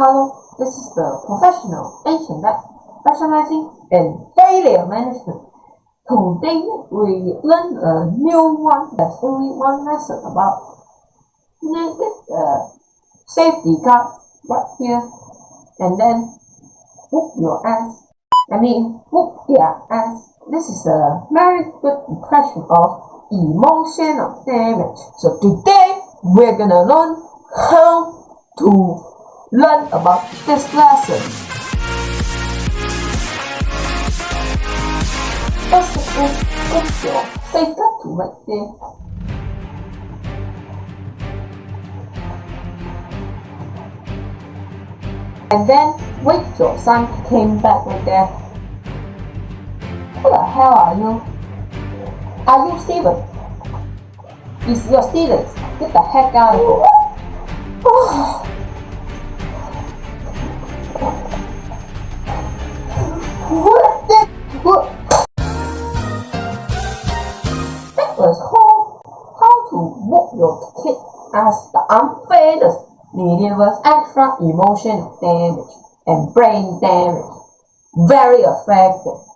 Hello, this is the professional that specializing in failure management. Today we learn a new one. There's only one lesson about naked uh, safety guard right here, and then whoop your ass. I mean whoop their ass. This is a very good impression of emotional damage. So today we're gonna learn how to learn about this lesson. First of all, put your safeguard right there. And then wait your son came back with that. Who the hell are you? Are you Steven? Is your Steven? Get the heck out of here. What the what? That was called how to whoop your kid as the unfairness was extra emotional damage and brain damage. Very effective.